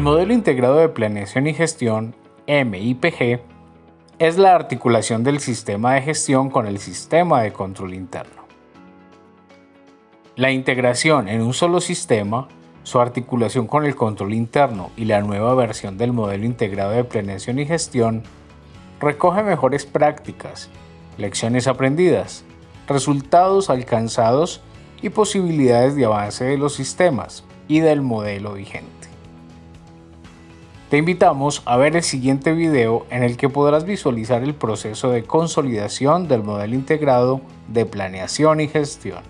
modelo integrado de planeación y gestión, MIPG, es la articulación del sistema de gestión con el sistema de control interno. La integración en un solo sistema, su articulación con el control interno y la nueva versión del modelo integrado de planeación y gestión recoge mejores prácticas, lecciones aprendidas, resultados alcanzados y posibilidades de avance de los sistemas y del modelo vigente. Te invitamos a ver el siguiente video en el que podrás visualizar el proceso de consolidación del modelo integrado de planeación y gestión.